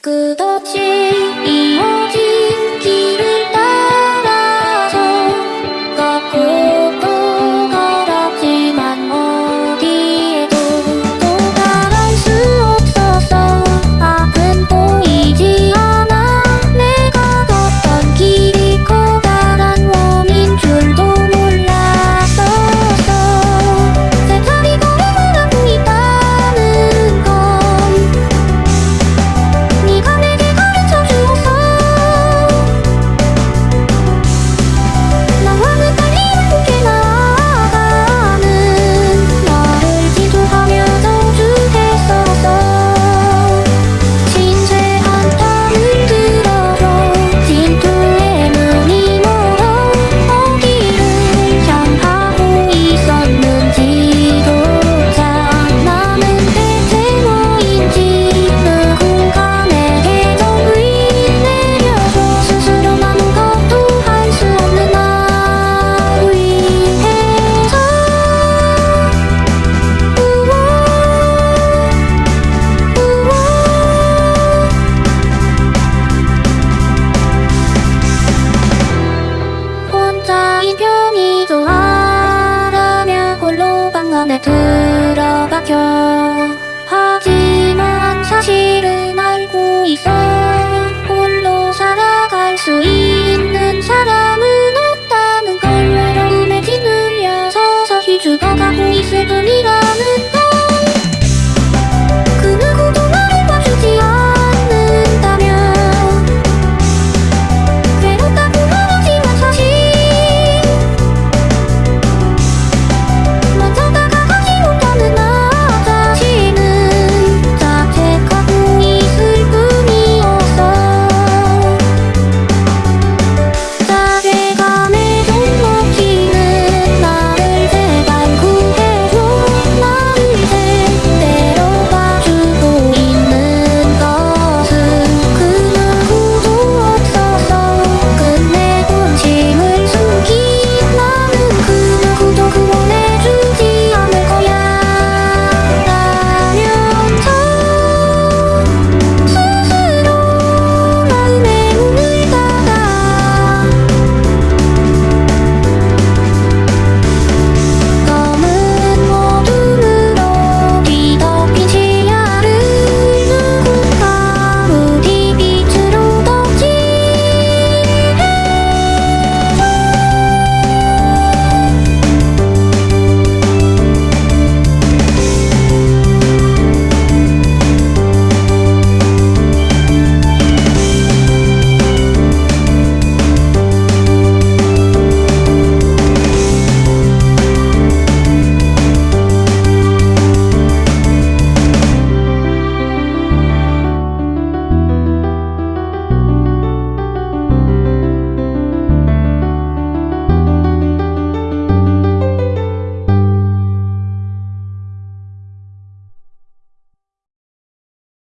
くどち cho